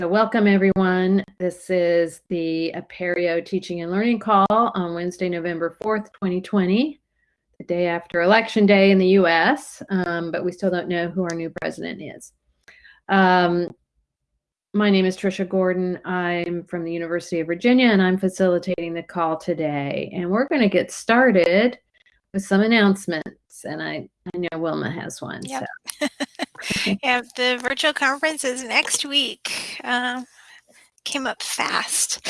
So welcome everyone. This is the Apereo Teaching and Learning Call on Wednesday, November 4th, 2020, the day after Election Day in the US, um, but we still don't know who our new president is. Um, my name is Trisha Gordon. I'm from the University of Virginia and I'm facilitating the call today. And we're going to get started with some announcements. And I, I know Wilma has one. Yep. So. yeah, the virtual conference is next week. Um, came up fast.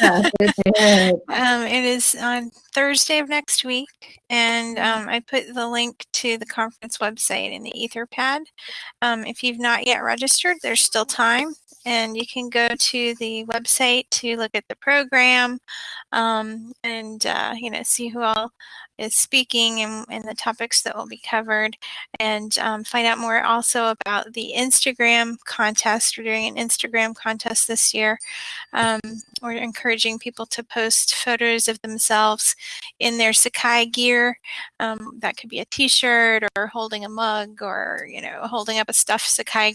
Yeah, it, um, it is on Thursday of next week, and um, I put the link to the conference website in the Etherpad. Um, if you've not yet registered, there's still time, and you can go to the website to look at the program um, and uh, you know see who all is speaking and, and the topics that will be covered and um, find out more also about the Instagram contest. We're doing an Instagram contest this year. Um, we're encouraging people to post photos of themselves in their Sakai gear. Um, that could be a t-shirt or holding a mug or, you know, holding up a stuffed Sakai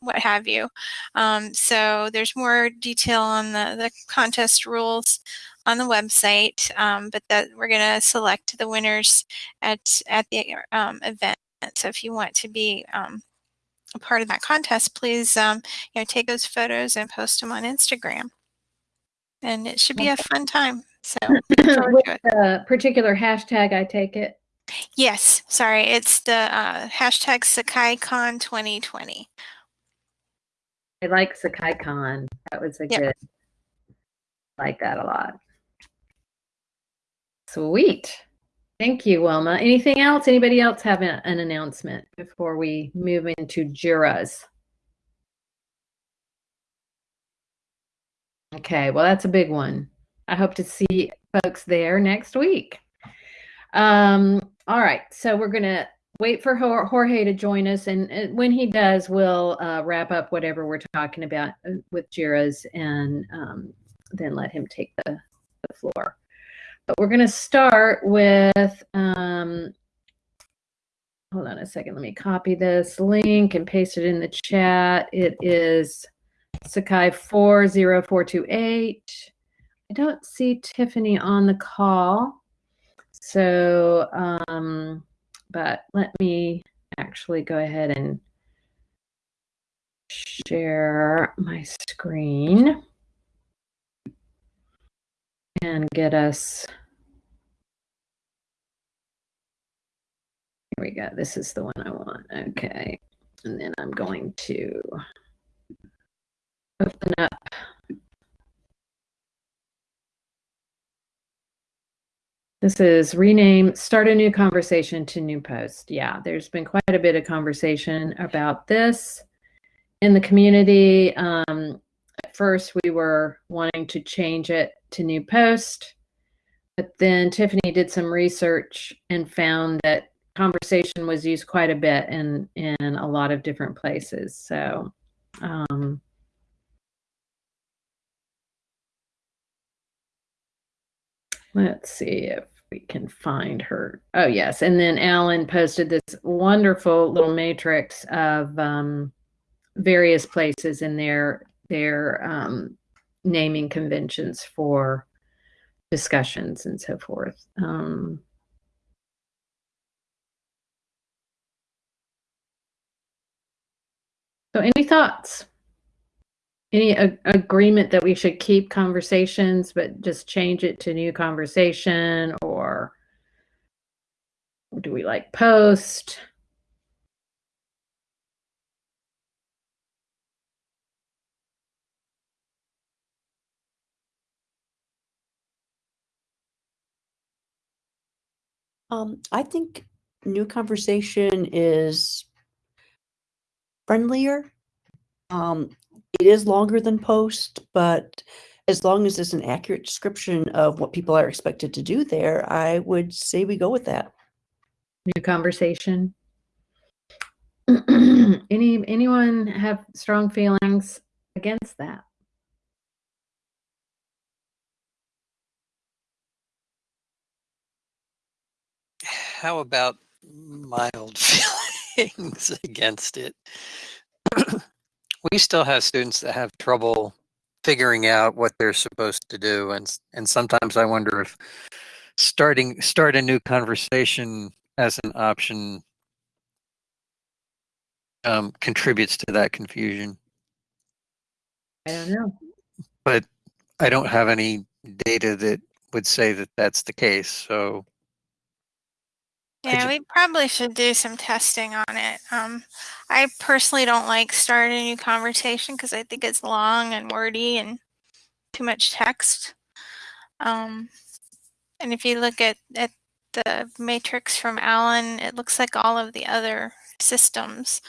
what have you. Um, so there's more detail on the, the contest rules on the website, um, but that we're going to select the winners at at the um, event. So if you want to be um, a part of that contest, please um, you know take those photos and post them on Instagram, and it should be a fun time. So with a particular hashtag, I take it. Yes, sorry, it's the uh, hashtag SakaiCon 2020. I like SakaiCon. That was a yep. good. I like that a lot. Sweet. Thank you, Wilma. Anything else? Anybody else have a, an announcement before we move into JIRAs? Okay, well, that's a big one. I hope to see folks there next week. Um, all right, so we're going to wait for Jorge to join us. And, when he does, we'll uh, wrap up whatever we're talking about uh, with JIRAs and um, then let him take the, the floor. But we're going to start with, um, hold on a second, let me copy this link and paste it in the chat. It is Sakai 40428. I don't see Tiffany on the call. So, um, but let me actually go ahead and share my screen and get us. Here we go. This is the one I want. Okay. And then I'm going to open up This is rename, start a new conversation to new post. Yeah, there's been quite a bit of conversation about this in the community. Um, at first, we were wanting to change it to new post, but then Tiffany did some research and found that conversation was used quite a bit in in a lot of different places. So. Um, let's see if we can find her. Oh, yes. And then Alan posted this wonderful little matrix of um, various places in their their um, naming conventions for discussions and so forth. Um, so any thoughts? Any agreement that we should keep conversations, but just change it to new conversation or do we like post? Um, I think new conversation is friendlier. Um, it is longer than post, but as long as it's an accurate description of what people are expected to do there, I would say we go with that. New conversation. Any anyone have strong feelings against that? how about mild feelings against it? we still have students that have trouble figuring out what they're supposed to do, and and sometimes I wonder if starting start a new conversation as an option um, contributes to that confusion. I don't know. But I don't have any data that would say that that's the case. So yeah, we probably should do some testing on it. Um, I personally don't like starting a new conversation because I think it's long and wordy and too much text. Um, and if you look at, at the matrix from Allen, it looks like all of the other systems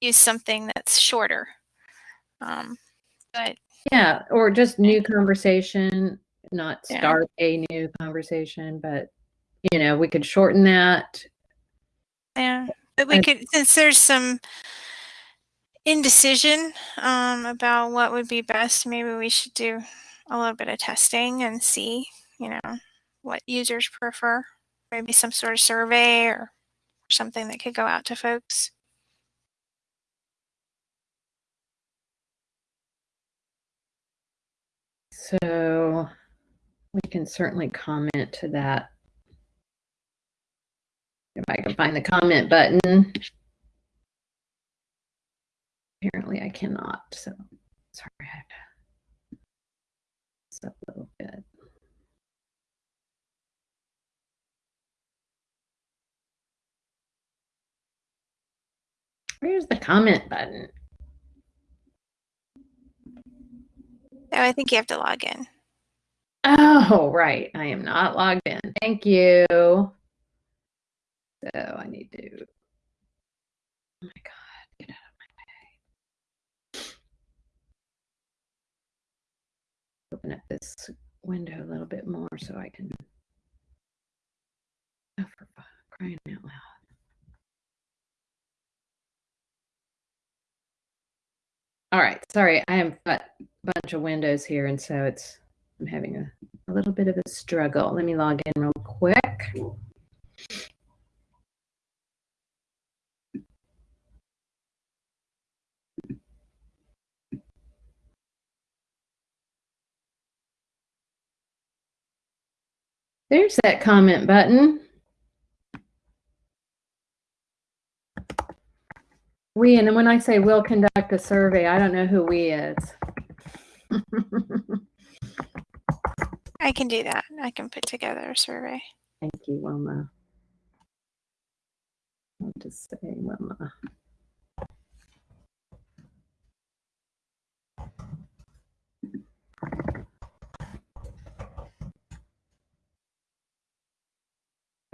use something that's shorter. Um, but yeah, or just new conversation, not start yeah. a new conversation, but you know, we could shorten that. Yeah, but we could since there's some indecision um, about what would be best. Maybe we should do a little bit of testing and see, you know, what users prefer. Maybe some sort of survey or something that could go out to folks. So we can certainly comment to that if I can find the comment button. Apparently I cannot, so sorry, I have to up a little bit. Where's the comment button? Oh, I think you have to log in. Oh, right. I am not logged in. Thank you. So I need to. Oh my God, get out of my way. Open up this window a little bit more so I can. Oh, for crying out loud. All right, sorry, I have a bunch of windows here, and so it's I'm having a, a little bit of a struggle. Let me log in real quick. There's that comment button. We, and when I say we'll conduct a survey, I don't know who we is. I can do that. I can put together a survey. Thank you, Wilma. I'll just say Wilma.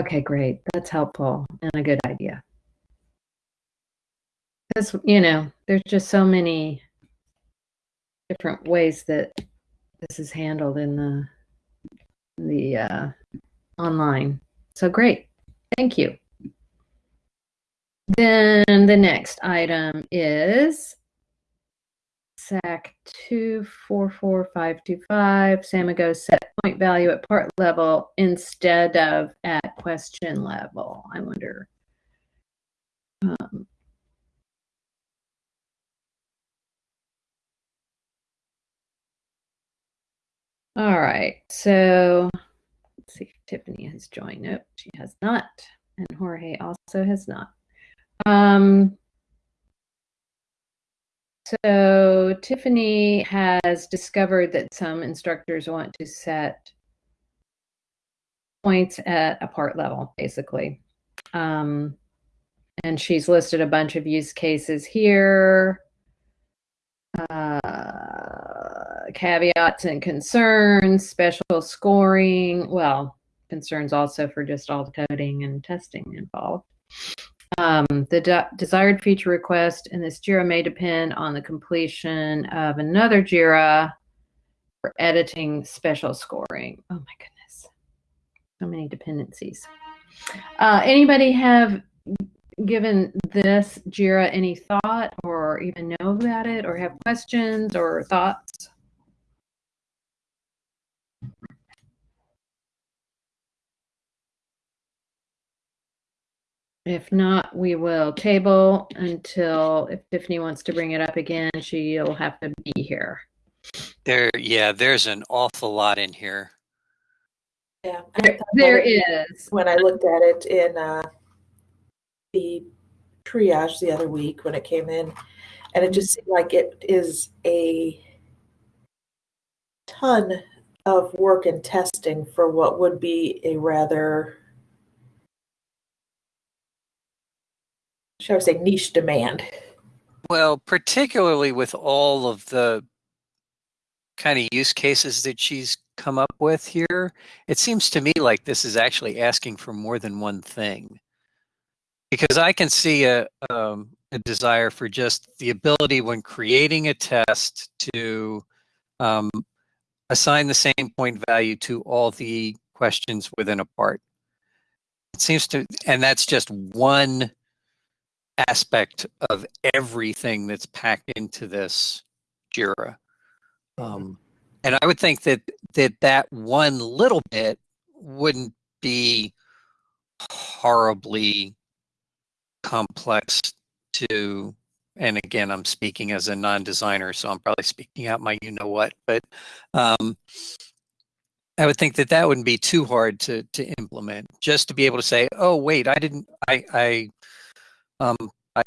Okay, great. That's helpful and a good idea. Because, you know, there's just so many different ways that this is handled in the the uh, online. So great. Thank you. Then the next item is SAK 244525, Samigo set point value at part level instead of at question level. I wonder. Um, all right, so let's see if Tiffany has joined. Nope, she has not. And Jorge also has not. Um, so Tiffany has discovered that some instructors want to set points at a part level, basically. Um, and she's listed a bunch of use cases here. Uh, caveats and concerns, special scoring. Well, concerns also for just all the coding and testing involved. Um, the de desired feature request in this JIRA may depend on the completion of another JIRA for editing special scoring. Oh my goodness. So many dependencies. Uh, anybody have given this JIRA any thought or even know about it or have questions or thoughts? If not, we will table until if Tiffany wants to bring it up again, she'll have to be here. There, yeah, there's an awful lot in here. Yeah, There, there is. when I looked at it in uh, the triage the other week when it came in, and it just seemed like it is a ton of work and testing for what would be a rather, shall I say, niche demand. Well, particularly with all of the kind of use cases that she's come up with here, it seems to me like this is actually asking for more than one thing. Because I can see a, um, a desire for just the ability when creating a test to um, assign the same point value to all the questions within a part. It seems to, and that's just one aspect of everything that's packed into this JIRA. Um, and I would think that that that one little bit wouldn't be horribly complex to and again i'm speaking as a non-designer so i'm probably speaking out my you know what but um, i would think that that wouldn't be too hard to to implement just to be able to say oh wait i didn't i i um i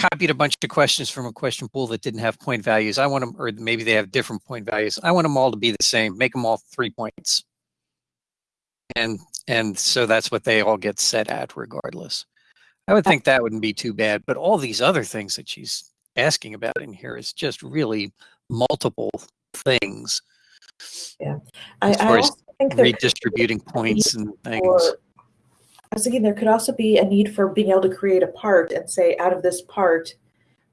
copied a bunch of questions from a question pool that didn't have point values. I want them or maybe they have different point values. I want them all to be the same make them all three points. And and so that's what they all get set at regardless. I would think that wouldn't be too bad, but all these other things that she's asking about in here is just really multiple things. Yeah, I, far I also think redistributing points and things. For- I was thinking there could also be a need for being able to create a part and say, out of this part,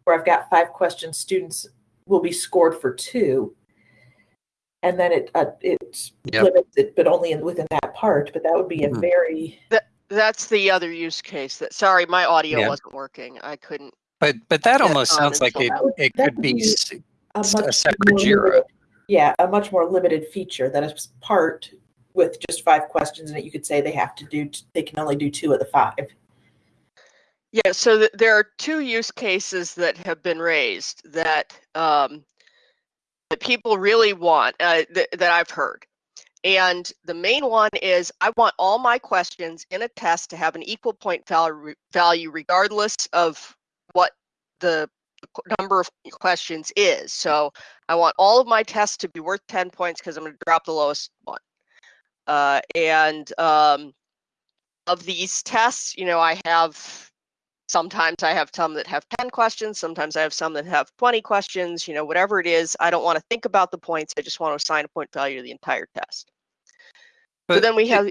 where I've got five questions, students will be scored for two. And then it, uh, it Yep. limits it, but only in, within that part, but that would be a Mhm. very, That's the other use case that, sorry, my audio Yeah. wasn't working. I couldn't. But but that almost sounds like it, would- it could be be- s- a s- a much separate more JIRA. limited- Yeah, a much more limited feature that is part with just five questions it. You could say they have to do, they can only do two of the five. Yeah, so th- there are two use cases that have been raised that um, that people really want uh, th- that I've heard. And the main one is I want all my questions in a test to have an equal point value regardless of what the number of questions is. So I want all of my tests to be worth 10 points because I'm going to drop the lowest one. Uh, and um, of these tests, you know, I have sometimes I have some that have 10 questions, sometimes I have some that have 20 questions, you know, whatever it is. I don't want to think about the points. I just want to assign a point value to the entire test. so But then we have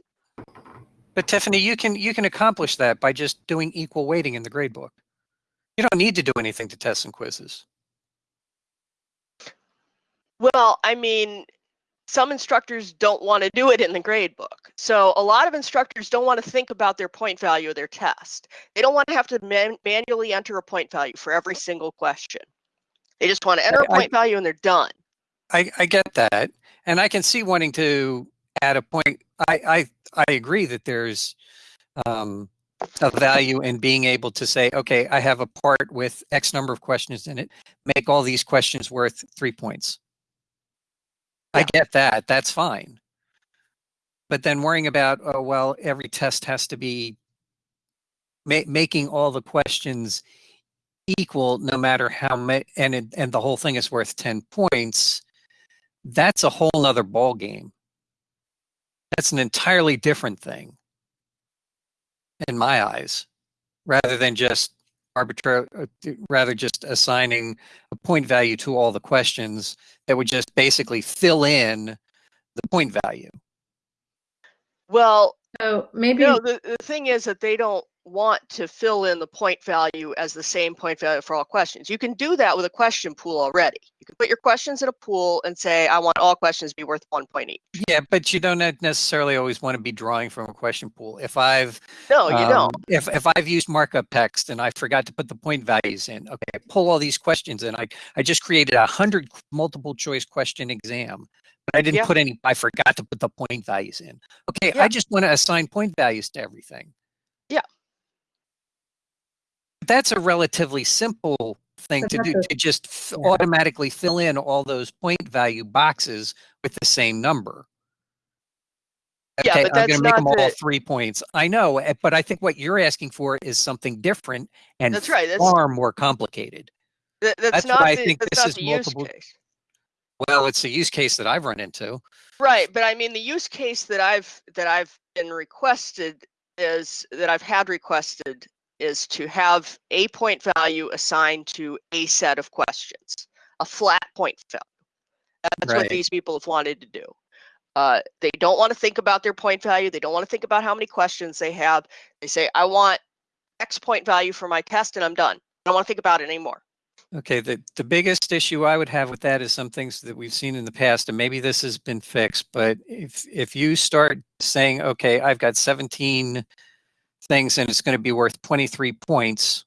But Tiffany, you can you can accomplish that by just doing equal weighting in the gradebook. You don't need to do anything to tests and quizzes. Well, I mean, some instructors don't want to do it in the grade book. So a lot of instructors don't want to think about their point value of their test. They don't want to have to man- manually enter a point value for every single question. They just want to enter a I- point value and they're done. I, I get that, and I can see wanting to add a point. I I, I agree that there's um, a value in being able to say, okay, I have a part with X number of questions in it. Make all these questions worth three points. I get that. That's fine. But then worrying about, oh well, every test has to be ma- making all the questions equal, no matter how many, and it, and the whole thing is worth ten points that's a whole nother ball game. That's an entirely different thing in my eyes, rather than just arbitrary, uh, rather just assigning a point value to all the questions that would just basically fill in the point value. Well, So maybe No, the, the thing is that they don't want to fill in the point value as the same point value for all questions. You can do that with a question pool already. You can put your questions in a pool and say, I want all questions to be worth one point each. Yeah, but you don't necessarily always want to be drawing from a question pool. If I've No, you Um, don't. If if I've used markup text and I forgot to put the point values in, okay, I pull all these questions in. I I just created a hundred multiple choice question exam, but I didn't Yeah. put any. I forgot to put the point values in. Okay, Yeah. I just want to assign point values to everything. Yeah. That's a relatively simple thing to do to just yeah. automatically fill in all those point value boxes with the same number. Okay, yeah, but I'm going to make them the... all three points. I know, eh, but I think what you're asking for is something different and that's right. That's, far more complicated. That, that's, that's not why the, I think this is multiple. Well, it's a use case that I've run into. Right, but I mean the use case that I've that I've been requested is that I've had requested is to have a point value assigned to a set of questions, a flat point value. That's right. what these people have wanted to do. Uh, they don't want to think about their point value. They don't want to think about how many questions they have. They say, I want X point value for my test and I'm done. I don't want to think about it anymore. Okay, the, the biggest issue I would have with that is some things that we've seen in the past, and maybe this has been fixed, but if if you start saying, okay, I've got 17 things and it's going to be worth 23 points,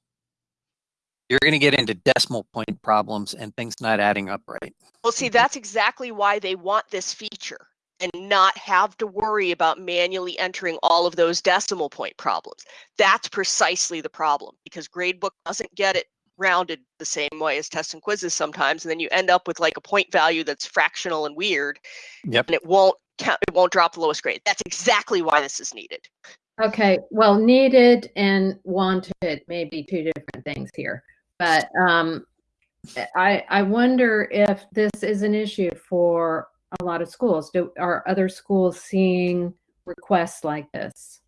you're going to get into decimal point problems and things not adding up right. Well, see, mm-hmm. that's exactly why they want this feature and not have to worry about manually entering all of those decimal point problems. That's precisely the problem because Gradebook doesn't get it rounded the same way as tests and quizzes sometimes and then you end up with like a point value that's fractional and weird yep. and it won't count it won't drop the lowest grade that's exactly why this is needed Okay, well, needed and wanted may be two different things here, but um, I I wonder if this is an issue for a lot of schools. Do are other schools seeing requests like this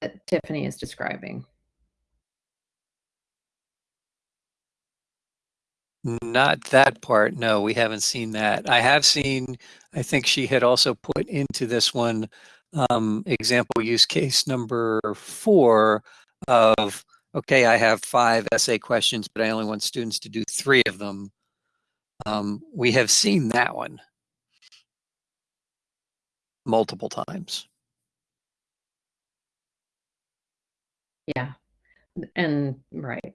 that Tiffany is describing? Not that part. No, we haven't seen that. I have seen. I think she had also put into this one um, example use case number four of, okay, I have five essay questions, but I only want students to do three of them. Um, we have seen that one multiple times. Yeah, and right.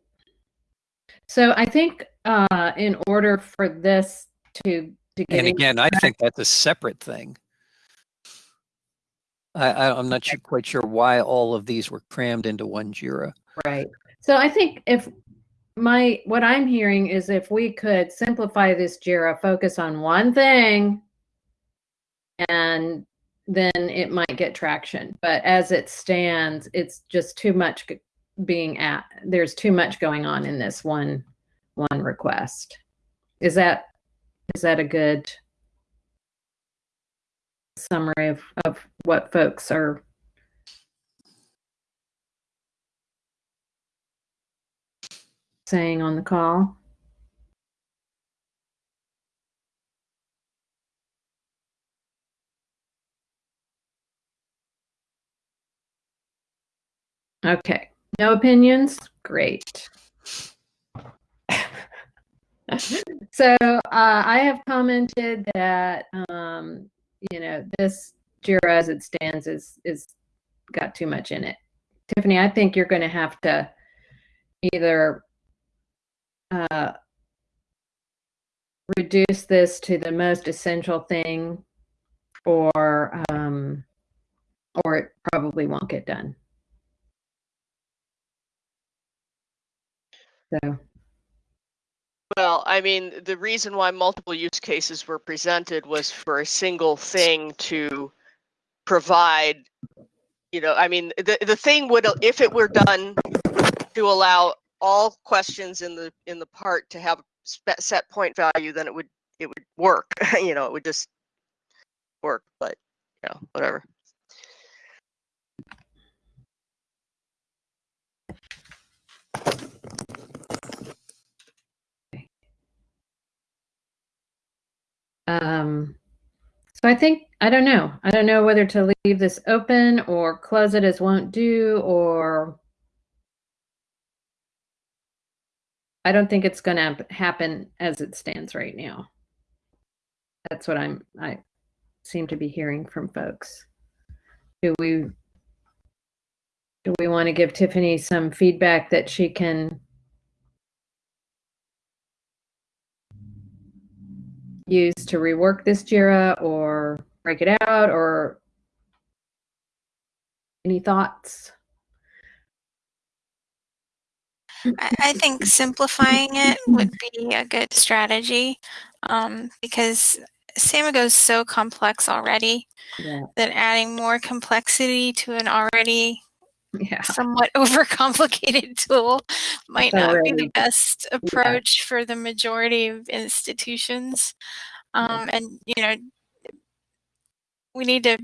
So I think uh, in order for this to to get and again, I think that's a separate thing. I, I'm not sure, quite sure why all of these were crammed into one JIRA. Right. So I think if my what I'm hearing is if we could simplify this JIRA, focus on one thing, and then it might get traction. But as it stands, it's just too much being at. There's too much going on in this one one request. Is that is that a good summary of, of what folks are saying on the call. Okay, no opinions? Great. so uh, I have commented that um, you know, this JIRA as it stands is is got too much in it. Tiffany, I think you're going to have to either uh, reduce this to the most essential thing, or um, or it probably won't get done. So. Well, I mean, the reason why multiple use cases were presented was for a single thing to provide, you know, I mean, the, the thing would, if it were done to allow all questions in the in the part to have a set point value, then it would it would work. you know, it would just work. But you know, whatever. Um, so I think, I don't know. I don't know whether to leave this open or close it as won't do or I don't think it's going to happen as it stands right now. That's what I'm, I seem to be hearing from folks. Do we, do we want to give Tiffany some feedback that she can use to rework this JIRA or break it out or any thoughts? I, think simplifying it would be a good strategy um, because Samigo is so complex already Yeah. that adding more complexity to an already Yeah. somewhat overcomplicated tool might not be the best approach for the majority of institutions. Um, and you know, we need to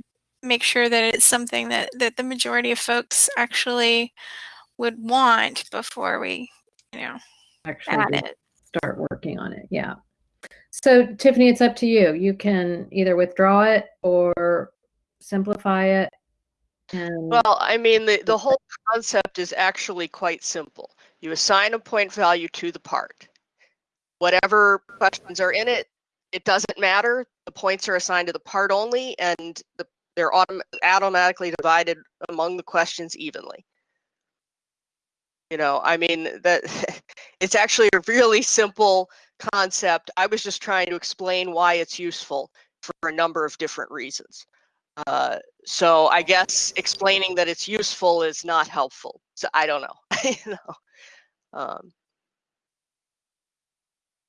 make sure that it's something that that the majority of folks actually would want before we, you know, Actually, start working on it. Yeah. So Tiffany, it's up to you. You can either withdraw it or simplify it. And Well, I mean, the, the whole concept is actually quite simple. You assign a point value to the part. Whatever questions are in it, it doesn't matter. The points are assigned to the part only, and the, they're autom- automatically divided among the questions evenly. You know, I mean, that it's actually a really simple concept. I was just trying to explain why it's useful for a number of different reasons. Uh, so I guess explaining that it's useful is not helpful. So I don't know. you know. Um,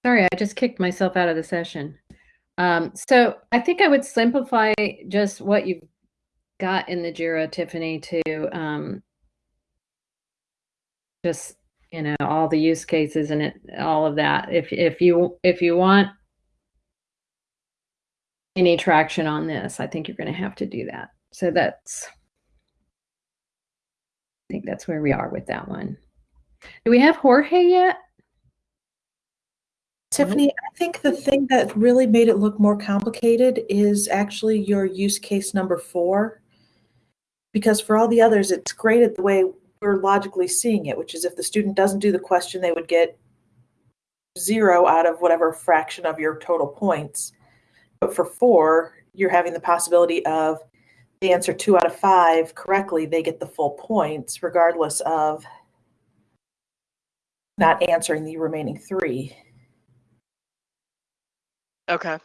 sorry, I just kicked myself out of the session. Um, so I think I would simplify just what you've got in the Jira, Tiffany, to um, just you know all the use cases and it all of that. If if you if you want any traction on this, I think you're going to have to do that. So that's I think that's where we are with that one. Do we have Jorge yet? Tiffany, I think the thing that really made it look more complicated is actually your use case number four. Because for all the others, it's graded the way we're logically seeing it, which is if the student doesn't do the question, they would get zero out of whatever fraction of your total points. But for four, you're having the possibility of the answer two out of five correctly, they get the full points, regardless of not answering the remaining three. okay.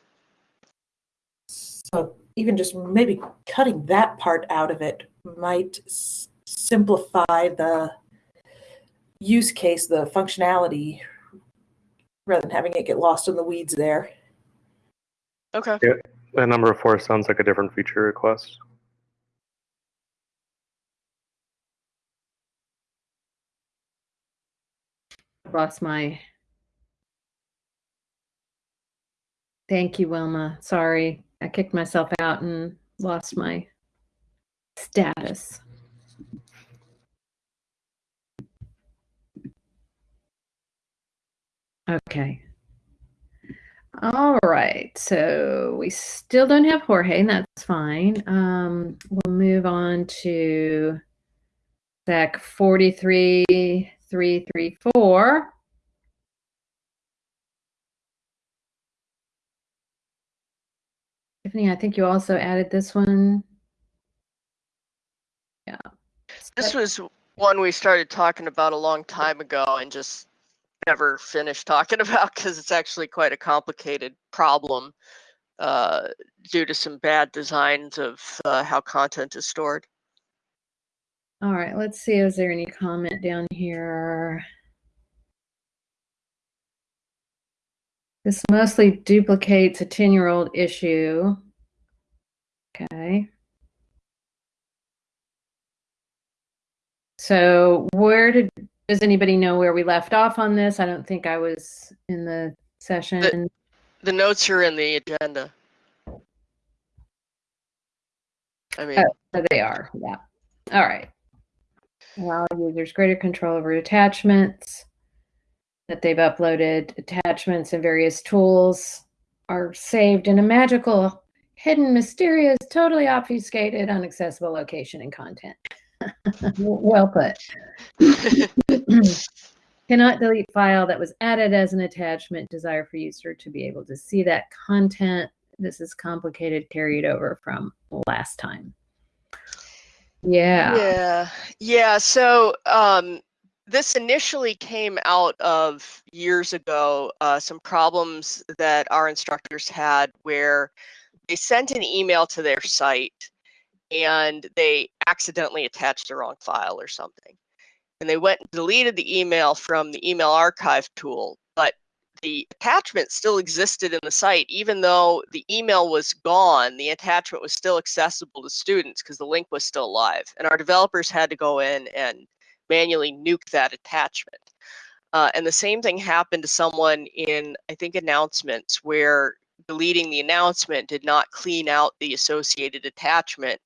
So even just maybe cutting that part out of it might s- simplify the use case, the functionality, rather than having it get lost in the weeds there. Okay. Yeah, That number four sounds like a different feature request. lost my thank you wilma sorry i kicked myself out and lost my status okay all right so we still don't have jorge and that's fine um we'll move on to SAK 43 334. Tiffany, I think you also added this one. Yeah. This was one we started talking about a long time ago and just never finish talking about because it's actually quite a complicated problem uh, due to some bad designs of uh, how content is stored. All right, let's see. Is there any comment down here? This mostly duplicates a 10 year old issue. Okay. So, where did does anybody know where we left off on this? I don't think I was in the session. The notes are in the agenda. I mean, Oh, they are. Yeah. All right. Allow users greater control over attachments that they've uploaded. Attachments and various tools are saved in a magical, hidden, mysterious, totally obfuscated, inaccessible location and content. well put. Cannot delete file that was added as an attachment. Desire for user to be able to see that content. This is complicated, carried over from last time. Yeah. Yeah, yeah. So um, this initially came out of years ago, uh, some problems that our instructors had where they sent an email to their site and they accidentally attached the wrong file or something. And they went and deleted the email from the email archive tool, but the attachment still existed in the site, even though the email was gone, the attachment was still accessible to students because the link was still live. And our developers had to go in and manually nuke that attachment. Uh, and the same thing happened to someone in, I think, announcements where deleting the announcement did not clean out the associated attachment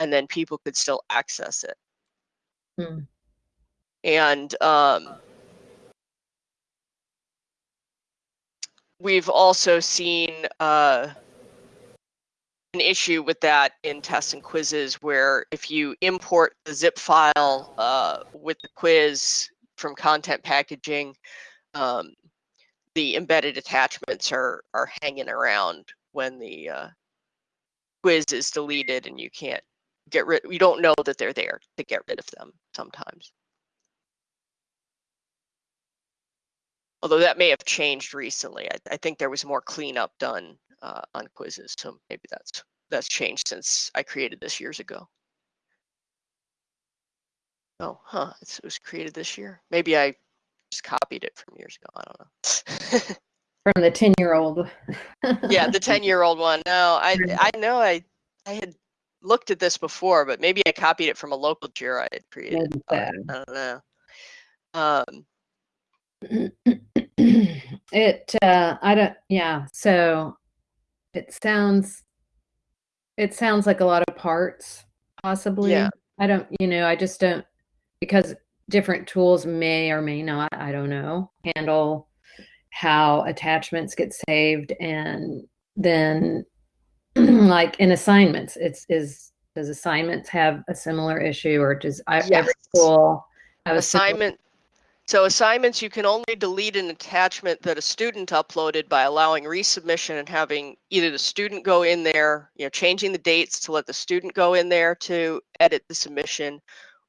and then people could still access it. Hmm. And um, we've also seen uh, an issue with that in tests and quizzes where if you import the zip file uh, with the quiz from content packaging, um, the embedded attachments are are hanging around when the uh, quiz is deleted and you can't get rid you don't know that they're there to get rid of them sometimes although that may have changed recently. I, I think there was more cleanup done uh, on quizzes, so maybe that's that's changed since I created this years ago. Oh, huh? It's, it was created this year. Maybe I just copied it from years ago. I don't know. from the ten-year-old. yeah, the ten-year-old one. No, I I know I I had looked at this before, but maybe I copied it from a local JIRA I had created. I don't know. Um, it uh i don't yeah so it sounds it sounds like a lot of parts possibly yeah. i don't you know i just don't because different tools may or may not i don't know handle how attachments get saved and then like in assignments it's is does assignments have a similar issue or does yes. every school have assignment so assignments, you can only delete an attachment that a student uploaded by allowing resubmission and having either the student go in there, you know, changing the dates to let the student go in there to edit the submission,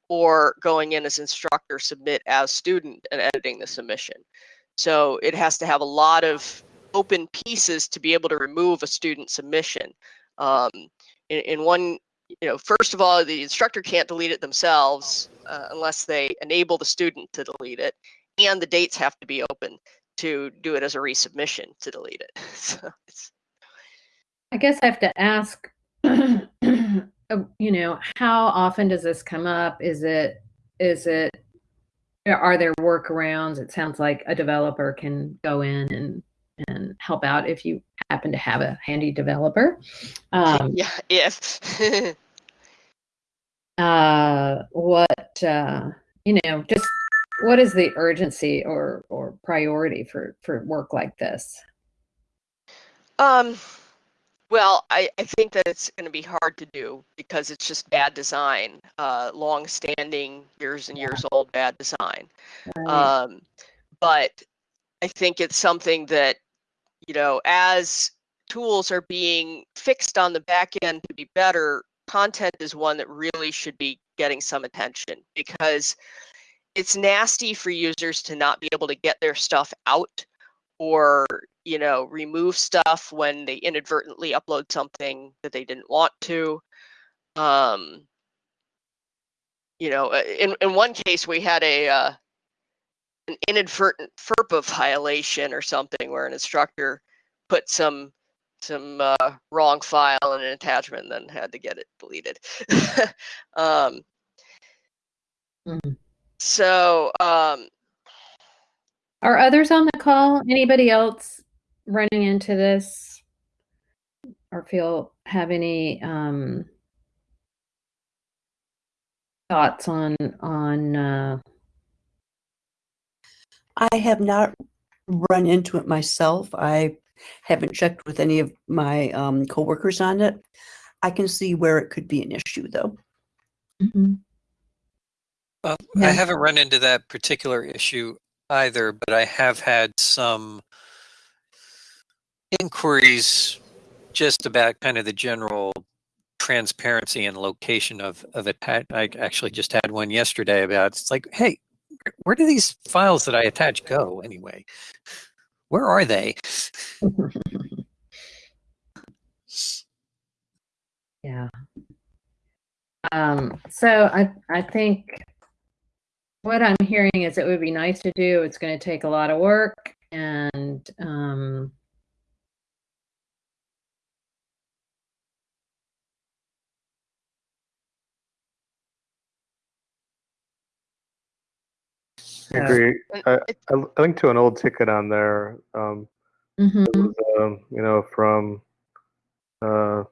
or going in as instructor submit as student and editing the submission. So it has to have a lot of open pieces to be able to remove a student submission. Um, in, in one you know, first of all, the instructor can't delete it themselves uh, unless they enable the student to delete it, and the dates have to be open to do it as a resubmission to delete it. so I guess I have to ask, uh, you know, how often does this come up? Is it, is it, are there workarounds? It sounds like a developer can go in and and help out if you happen to have a handy developer. Um, yeah, if uh, what uh, you know, just what is the urgency or or priority for for work like this? Um, well, I, I think that it's going to be hard to do because it's just bad design, uh, long-standing, years and years old bad design. Right. Um, but I think it's something that, you know, as tools are being fixed on the back end to be better, content is one that really should be getting some attention because it's nasty for users to not be able to get their stuff out or you know remove stuff when they inadvertently upload something that they didn't want to. Um you know uh, in in one case we had a uh, an inadvertent FERPA violation or something where an instructor put some some uh, wrong file in an attachment and then had to get it deleted. um, mm. So, um, are others on the call? Anybody else running into this or feel have any um, thoughts on on? Uh... I have not run into it myself. I haven't checked with any of my um, coworkers on it. I can see where it could be an issue, though. Mm-hmm. Well, yeah. I haven't run into that particular issue either, but I have had some inquiries just about kind of the general transparency and location of of it. I actually just had one yesterday about it's like, hey, where do these files that I attach go anyway? Where are they? yeah. Um, so I I think what I'm hearing is it would be nice to do. It's going to take a lot of work and um, I agree. I, I linked to an old ticket on there. Um, mhm. it was, um, you know, from uh,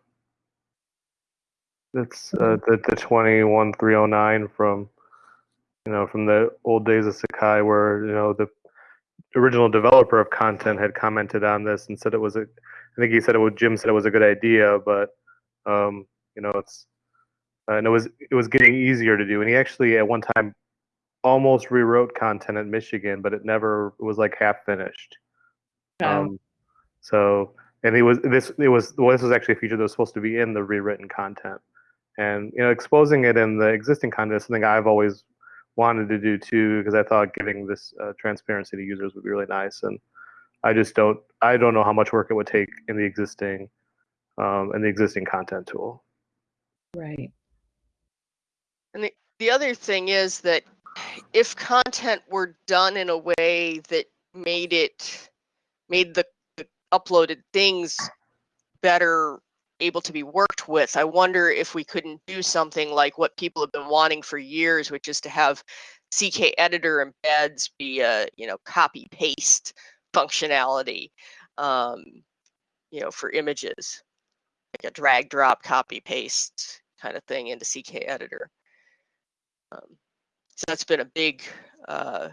it's uh, the the twenty one three oh nine from you know from the old days of Sakai, where you know the original developer of content had commented on this and said it was a. I think he said it was Jim said it was a good idea, but um, you know it's and it was it was getting easier to do. And he actually at one time almost rewrote content at Michigan, but it never it was like half finished. Oh. Um, so and it was this it was well, this was actually a feature that was supposed to be in the rewritten content, and you know exposing it in the existing content is something I've always wanted to do too because I thought giving this uh, transparency to users would be really nice, and I just don't I don't know how much work it would take in the existing um, in the existing content tool. Right. And the, the other thing is that if content were done in a way that made it made the, the uploaded things better able to be worked with i wonder if we couldn't do something like what people have been wanting for years which is to have ck editor embeds be a you know copy paste functionality um, you know for images. Like a drag drop copy paste kind of thing into ck editor. Um, so that's been a big uh,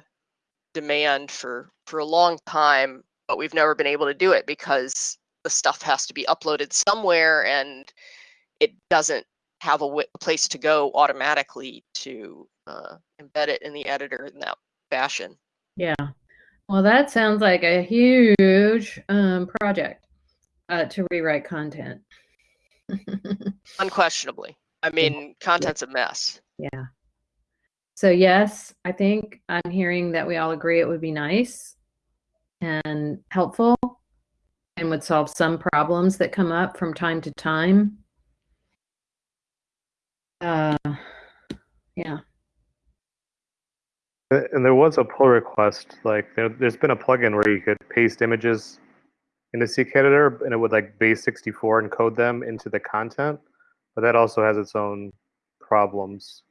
demand for for a long time, but we've never been able to do it because the stuff has to be uploaded somewhere, and it doesn't have a, place to go automatically to uh, embed it in the editor in that fashion. Yeah. Well, that sounds like a huge um, project uh, to rewrite content. Unquestionably, I mean, content's a mess. Yeah. So yes, I think I'm hearing that we all agree it would be nice and helpful and would solve some problems that come up from time to time. Uh, yeah. And there was a pull request, like there, there's been a plugin where you could paste images into CK Editor and it would like base 64 encode them into the content, but that also has its own problems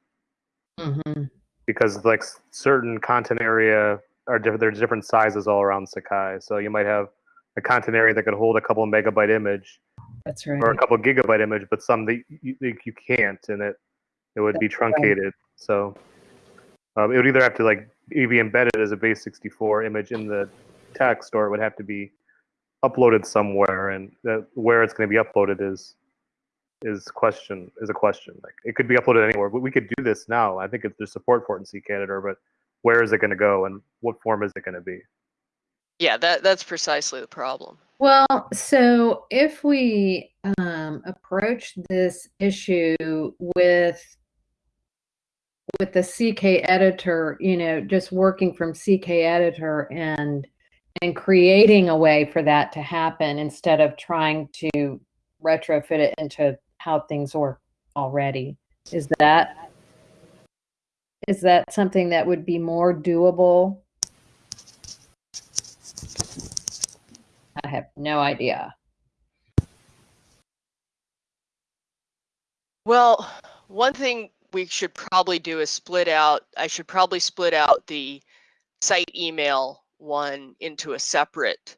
hmm because like certain content area are different. There's different sizes all around Sakai, so you might have a content area that could hold a couple megabyte image That's right. or a couple gigabyte image, but some that you, you you can't, and it it would be truncated. So um, it would either have to like be embedded as a base 64 image in the text, or it would have to be uploaded somewhere, and that, where it's going to be uploaded is is question is a question. Like it could be uploaded anywhere, but we could do this now. I think it, there's support for it in CK Editor, but where is it going to go, and what form is it going to be? Yeah, that that's precisely the problem. Well, so if we um, approach this issue with with the CK editor, you know, just working from CK editor and and creating a way for that to happen instead of trying to retrofit it into how things work already. Is that is that something that would be more doable? I have no idea. Well, one thing we should probably do is split out. I should probably split out the site email one into a separate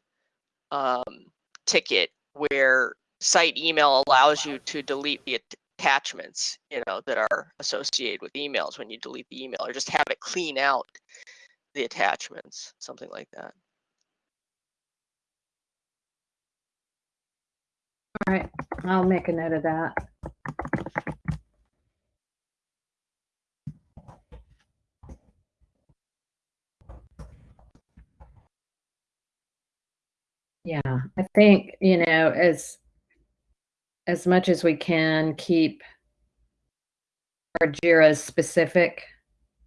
um, ticket where site email allows you to delete the attachments, you know, that are associated with emails when you delete the email, or just have it clean out the attachments, something like that. All right, I'll make a note of that. Yeah, I think, you know, as as much as we can keep our JIRAs specific,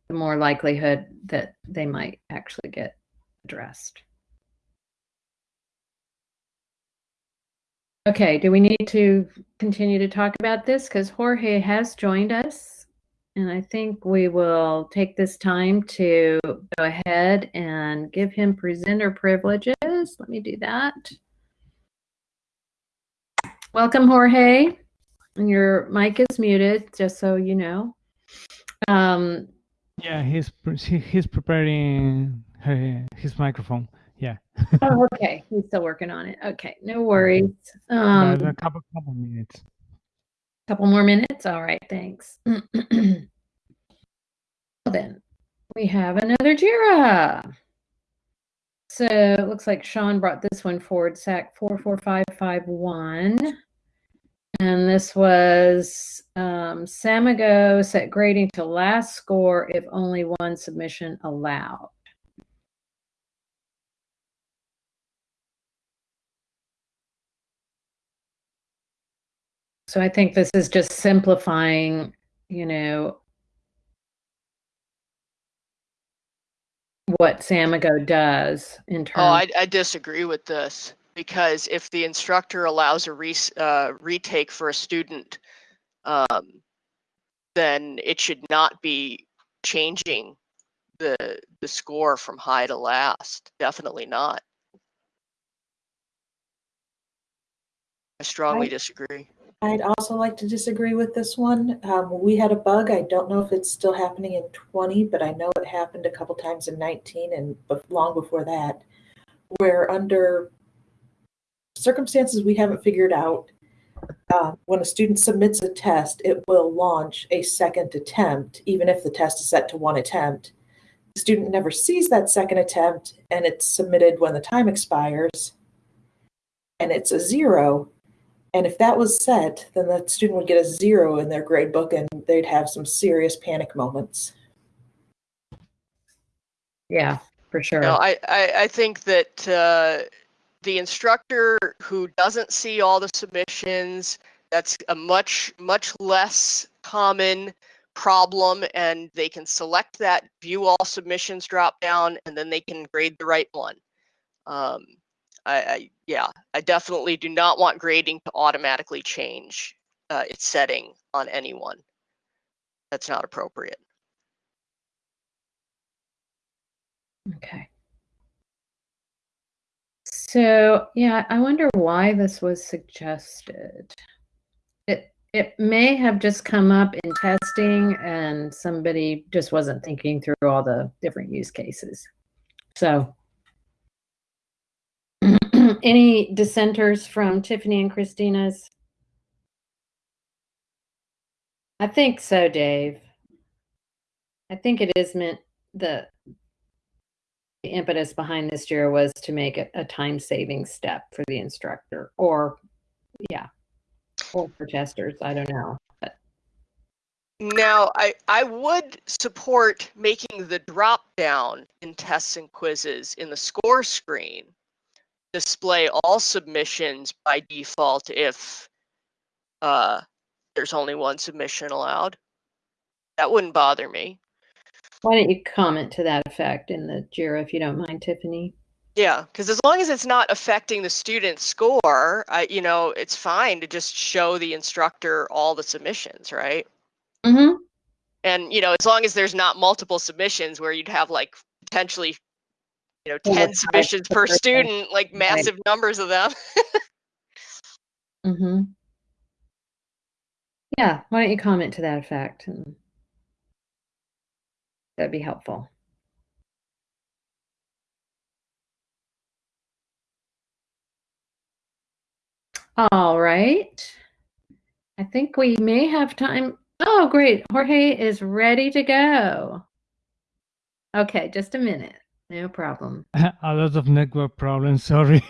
the more likelihood that they might actually get addressed. Okay, do we need to continue to talk about this? Because Jorge has joined us. And I think we will take this time to go ahead and give him presenter privileges. Let me do that. Welcome, Jorge. And your mic is muted, just so you know. Um, yeah, he's he's preparing his microphone. Yeah. oh, okay. He's still working on it. Okay, no worries. Um, a couple couple minutes. Couple more minutes. All right. Thanks. well, then we have another Jira. So it looks like Sean brought this one forward, SAK 44551. And this was um, Samigo set grading to last score if only one submission allowed. So I think this is just simplifying, you know, what Samigo does in terms. Oh, I, I disagree with this because if the instructor allows a re, uh, retake for a student, um, then it should not be changing the the score from high to last. Definitely not. I strongly I, disagree. I'd also like to disagree with this one. Um, we had a bug. I don't know if it's still happening in 20, but I know it happened a couple times in 19 and long before that, where under circumstances we haven't figured out, uh, when a student submits a test, it will launch a second attempt, even if the test is set to one attempt. The student never sees that second attempt, and it's submitted when the time expires, and it's a zero. And if that was set, then the student would get a zero in their grade book, and they'd have some serious panic moments. Yeah, for sure. No, I, I, I think that uh, the instructor who doesn't see all the submissions, that's a much, much less common problem and they can select that view all submissions drop down and then they can grade the right one. Um, I, I, yeah, I definitely do not want grading to automatically change uh, its setting on anyone. That's not appropriate. Okay. So yeah, I wonder why this was suggested. It it may have just come up in testing and somebody just wasn't thinking through all the different use cases. So any dissenters from Tiffany and Christina's? I think so, Dave. I think it is meant the the impetus behind this year was to make it a time saving step for the instructor or yeah or for testers i don't know but. now i i would support making the drop down in tests and quizzes in the score screen display all submissions by default if uh, there's only one submission allowed that wouldn't bother me why don't you comment to that effect in the JIRA if you don't mind, Tiffany? Yeah, because as long as it's not affecting the student's score, I, you know, it's fine to just show the instructor all the submissions, right? Mm-hmm. And you know, as long as there's not multiple submissions where you'd have like potentially, you know, ten submissions per student, like massive right. numbers of them. mm-hmm. Yeah, why don't you comment to that effect? And... That'd be helpful. All right. I think we may have time. Oh, great. Jorge is ready to go. Okay, just a minute. No problem. A lot of network problems. Sorry.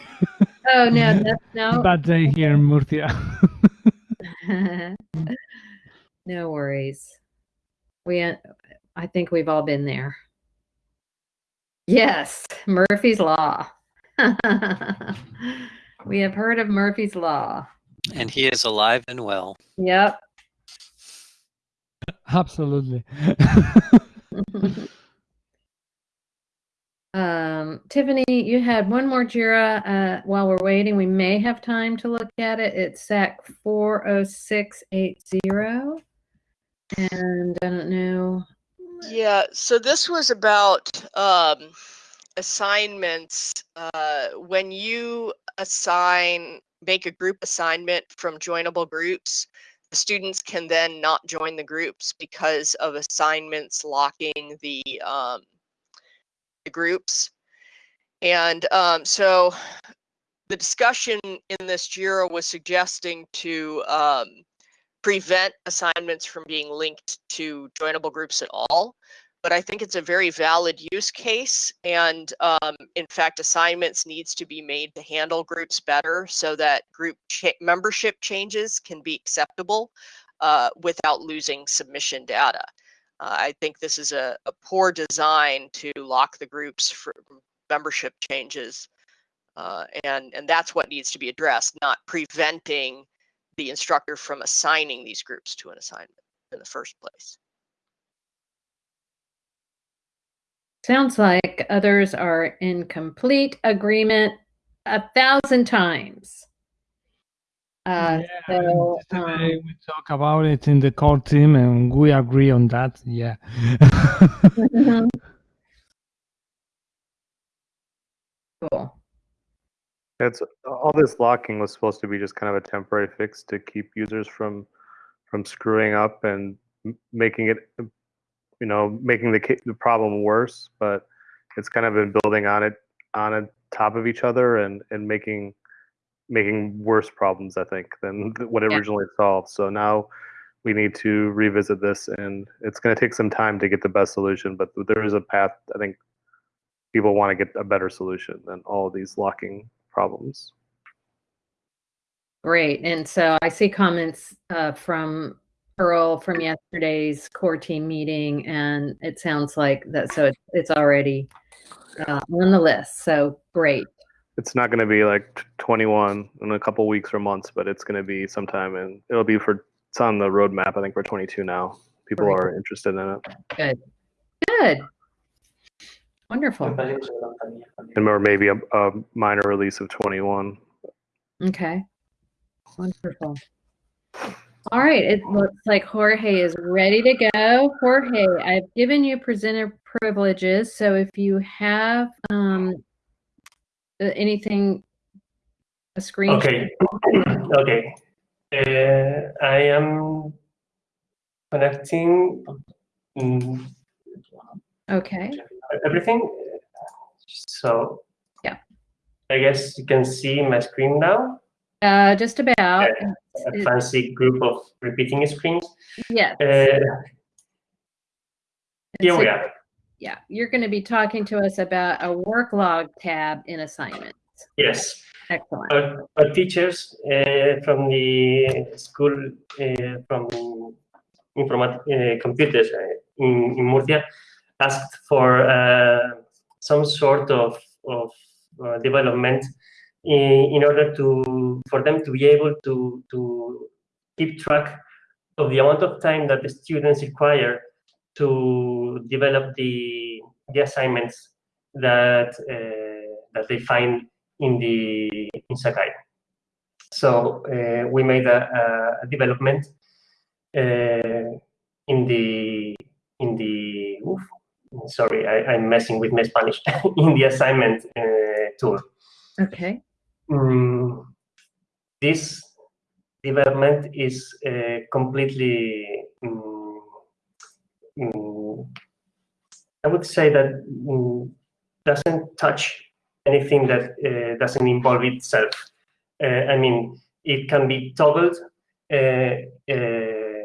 Oh, no, no. no. Bad day here in Murcia. no worries. We I think we've all been there. Yes, Murphy's Law. we have heard of Murphy's Law. And he is alive and well. Yep. Absolutely. um, Tiffany, you had one more JIRA. Uh, while we're waiting, we may have time to look at it. It's SAK 40680. And I don't know. Yeah, so this was about um, assignments. Uh, when you assign, make a group assignment from joinable groups, the students can then not join the groups because of assignments locking the, um, the groups. And um, so the discussion in this JIRA was suggesting to um, prevent assignments from being linked to joinable groups at all. But I think it's a very valid use case. And um, in fact, assignments needs to be made to handle groups better so that group cha membership changes can be acceptable uh, without losing submission data. Uh, I think this is a, a, poor design to lock the groups for membership changes. Uh, and, and that's what needs to be addressed, not preventing the instructor from assigning these groups to an assignment in the first place. Sounds like others are in complete agreement a thousand times. Uh, yeah, so, um, we talk about it in the core team and we agree on that. Yeah. Cool. It's all this locking was supposed to be just kind of a temporary fix to keep users from from screwing up and making it, you know, making the the problem worse. But it's kind of been building on it on it, top of each other and and making making worse problems. I think than what it Yeah. originally solved. So now we need to revisit this, and it's going to take some time to get the best solution. But there is a path. I think people want to get a better solution than all these locking problems. Great. And so I see comments uh, from Pearl from yesterday's core team meeting, and it sounds like that. So it's, it's already uh, on the list. So great. It's not going to be like 21 in a couple weeks or months, but it's going to be sometime, and it'll be for. It's on the roadmap. I think we're 22 now. People Great. are interested in it, Good. Good. Wonderful. and or maybe a, a minor release of 21. Okay. Wonderful. All right. It looks like Jorge is ready to go. Jorge, I've given you presenter privileges. So if you have um, anything, a screen. Okay. okay. Uh, I am connecting mm, Okay. Everything. So Yeah. I guess you can see my screen now. Uh, just about. A fancy group of repeating screens. Yeah. Uh, here So, we are. Yeah. You're going to be talking to us about a work log tab in assignments. Yes. Excellent. Our, our teachers uh, from the school uh, from informat uh, computers uh, in, in Murcia asked for uh, some sort of, of uh, development in, in order to for them to be able to to keep track of the amount of time that the students require to develop the the assignments that uh, that they find in the in Sakai. So uh, we made a, a development uh, in the in the oof, sorry I, I'm messing with my Spanish in the assignment uh, tool. Okay. Mm, this development is uh, completely mm, mm, I would say that mm, doesn't touch anything that uh, doesn't involve itself. Uh, I mean, it can be toggled uh, uh,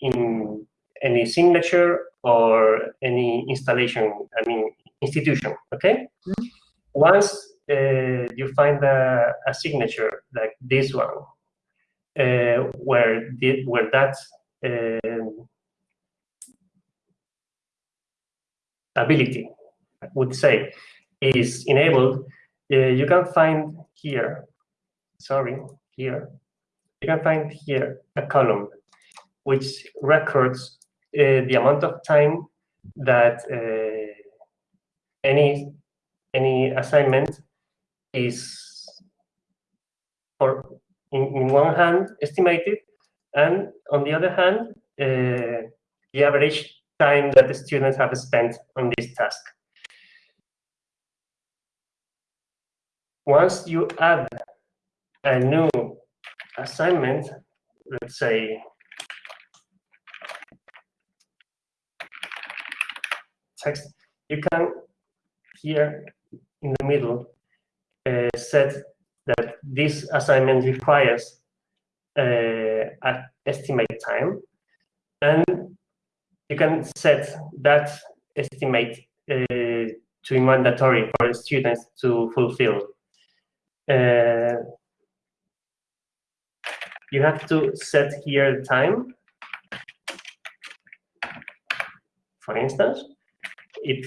in any signature or any installation, I mean, institution, okay? Mhm. Once uh, you find a, a signature like this one, uh, where, the, where that um, ability, I would say, is enabled, uh, you can find here, sorry, here, you can find here a column which records the amount of time that uh, any any assignment is for in, in one hand estimated and on the other hand uh, the average time that the students have spent on this task. Once you add a new assignment, let's say text, you can here in the middle uh, set that this assignment requires uh, an estimate time and you can set that estimate uh, to be mandatory for students to fulfill. Uh, you have to set here the time. For instance, it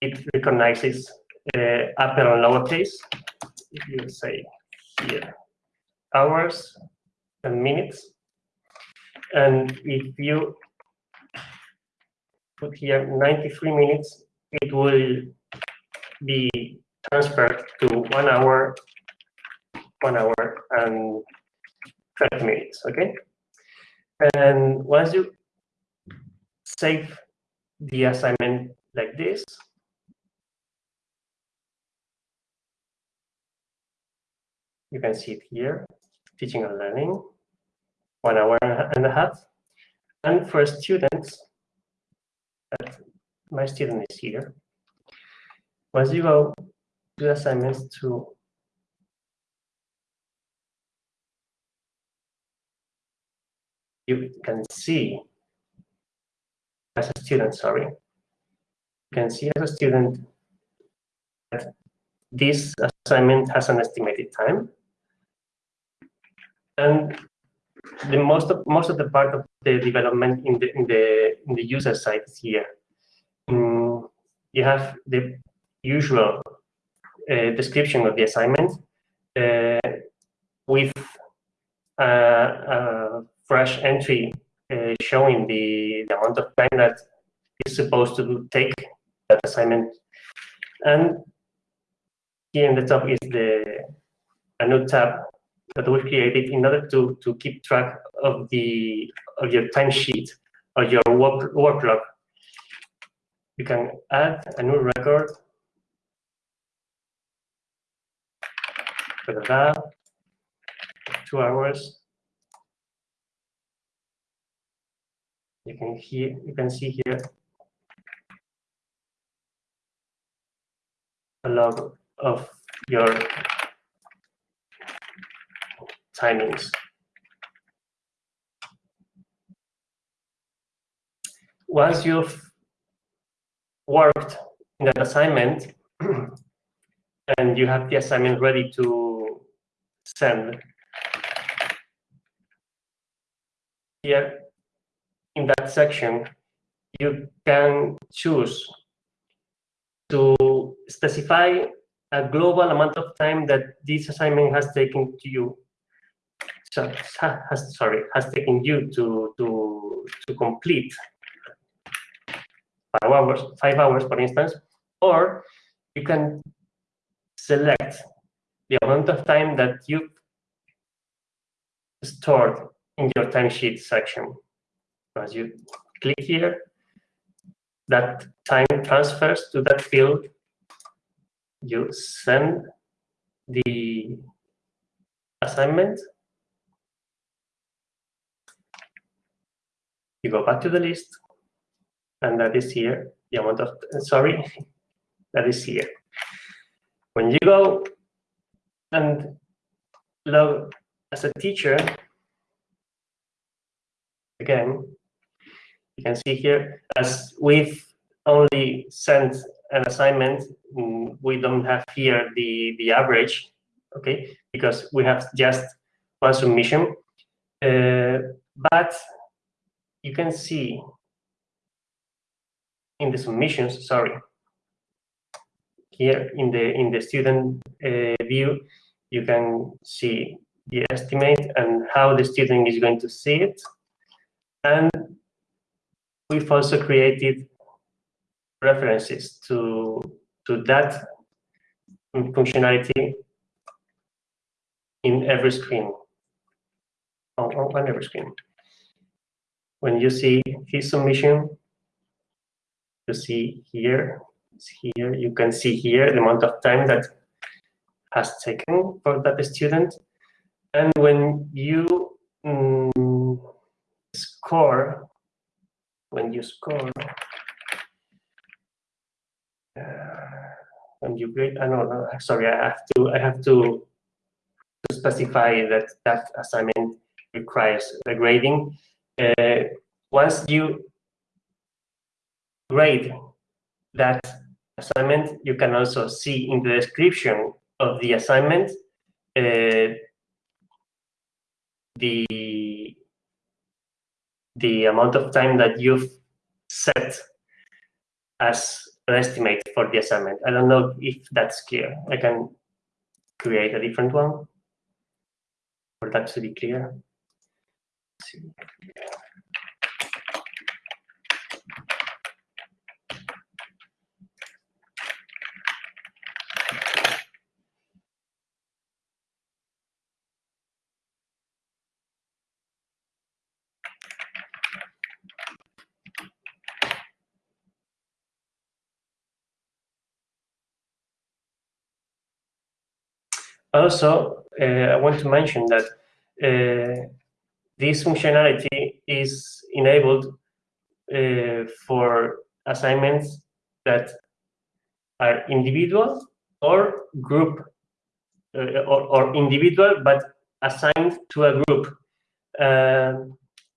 it recognizes uh, upper and lowercase. If you say here hours and minutes, and if you put here 93 minutes, it will be transferred to one hour, one hour and 30 minutes, okay? And once you save the assignment like this, you can see it here, teaching and learning, one hour and a half. And for students, my student is here. Once you go to assignments to you can see as a student, sorry, you can see as a student that this assignment has an estimated time. And the most of most of the part of the development in the in the in the user side is here. Mm, you have the usual uh, description of the assignment uh, with a, a fresh entry uh, Uh, showing the, the amount of time that is supposed to take that assignment. And here in the top is the a new tab that was created in order to, to keep track of the of your timesheet or your work, work. You can add a new record. Two hours. You can hear you can see here a log of your timings. Once you've worked in that assignment and you have the assignment ready to send, here in that section, you can choose to specify a global amount of time that this assignment has taken to you. Has sorry has taken you to to to complete five hours five hours for instance or you can select the amount of time that you stored in your timesheet section as you click here that time transfers to that field you send the assignment you go back to the list, and that is here, the amount of, sorry, that is here. When you go and log as a teacher, again, you can see here, as we've only sent an assignment, mm, we don't have here the, the average, okay, because we have just one submission. Uh, but you can see in the submissions, sorry, here in the in the student uh, view, you can see the estimate and how the student is going to see it. And we've also created references to to that functionality in every screen on, on every screen when you see his submission, you see here, here, you can see here the amount of time that has taken for that student. And when you mm, score, when you score, uh, when you grade, I know, sorry, I have to, I have to, to specify that that assignment requires the grading. Uh, once you grade that assignment, you can also see in the description of the assignment uh, the the amount of time that you've set as an estimate for the assignment. I don't know if that's clear. I can create a different one for that to be clear. Also, uh, I want to mention that uh, this functionality is enabled uh, for assignments that are individual or group uh, or, or, individual but assigned to a group. Uh,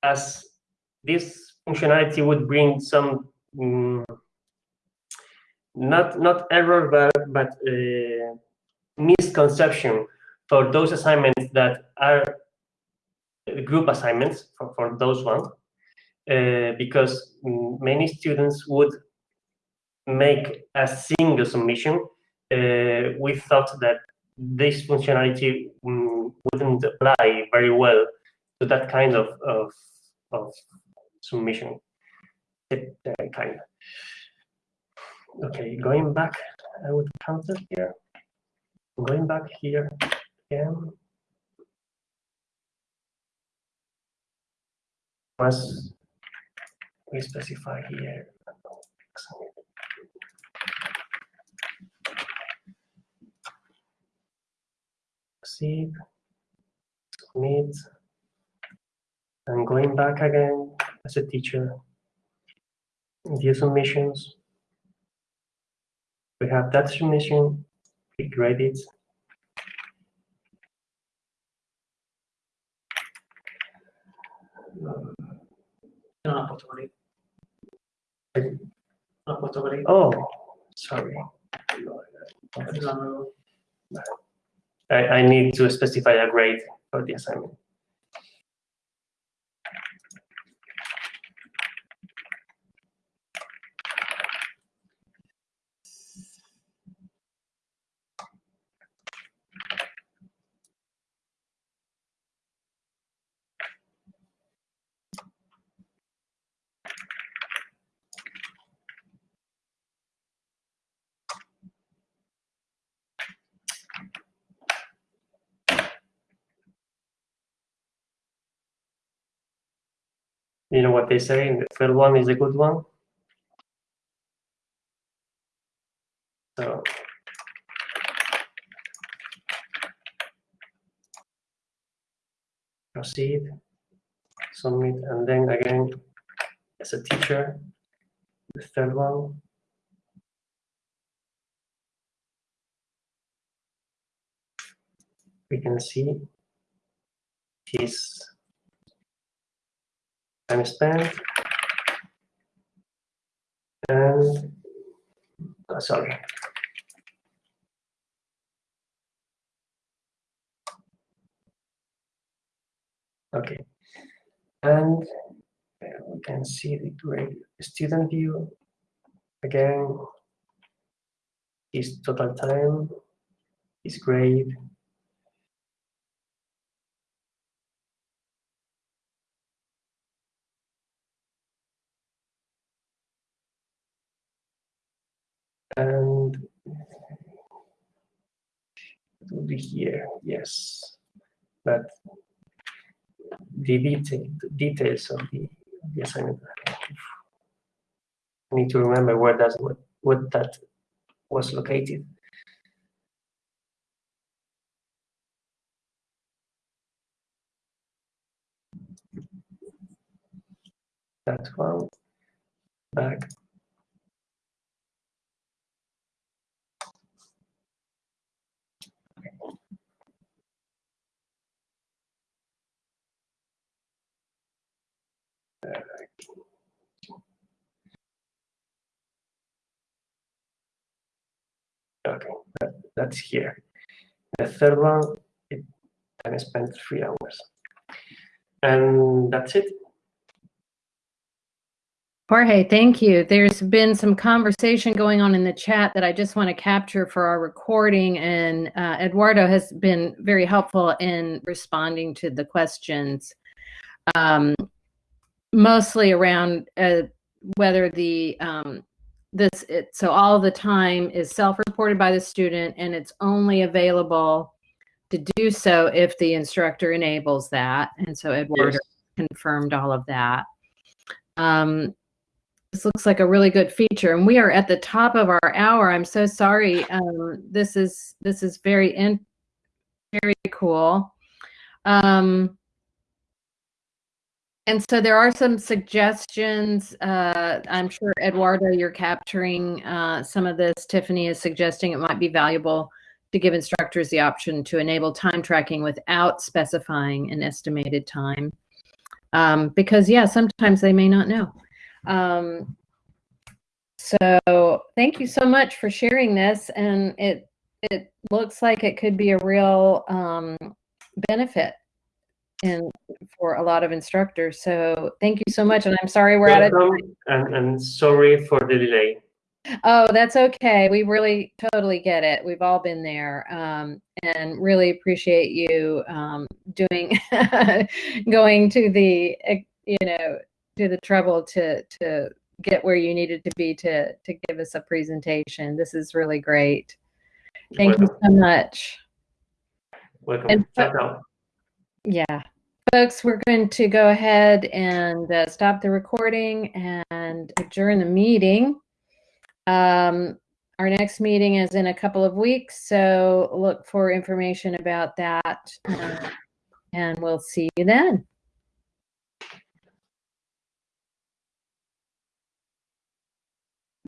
as this functionality would bring some um, not not error but but uh, misconception for those assignments that are group assignments for, for those ones uh, because many students would make a single submission uh, we thought that this functionality um, wouldn't apply very well to that kind of, of, of submission. Kind. Okay going back i would counter here going back here again. Was we specify here. Save submit. And going back again as a teacher. View submissions. We have that submission click Reddit. Oh, sorry. I, I need to specify a grade for the assignment. You know what they say, the third one is a good one. So proceed, submit, and then again, as a teacher, the third one. We can see his time spent and uh, sorry. Okay. And we can see the grade student view. Again his total time his grade be here, yes. But the detail, details of the I need, I need to remember where that's what, what that was located. That one back. Okay, that, that's here. The third one, it spent three hours. And that's it. Jorge, thank you. There's been some conversation going on in the chat that I just want to capture for our recording, and uh, Eduardo has been very helpful in responding to the questions, um, mostly around uh, whether the um, this it, so all the time is self-reported by the student, and it's only available to do so if the instructor enables that, and so Eduardo yes. confirmed all of that. Um, this looks like a really good feature and we are at the top of our hour i'm so sorry um, this is this is very in very cool um, and so there are some suggestions uh, i'm sure eduardo you're capturing uh, some of this. Tiffany is suggesting it might be valuable to give instructors the option to enable time tracking without specifying an estimated time. Um, because yeah sometimes they may not know. Um, so thank you so much for sharing this. And it it looks like it could be a real um, benefit in for a lot of instructors. So thank you so much. And I'm sorry we're Welcome, out of time. And, and sorry for the delay. Oh, that's okay. We really totally get it. We've all been there, um, and really appreciate you um, doing, going to the, you know, to the trouble to to get where you needed to be to to give us a presentation. This is really great. Thank Welcome. you so much. Welcome. And, yeah. Folks, we're going to go ahead and uh, stop the recording and adjourn the meeting. Um, our next meeting is in a couple of weeks, so look for information about that. Uh, and we'll see you then.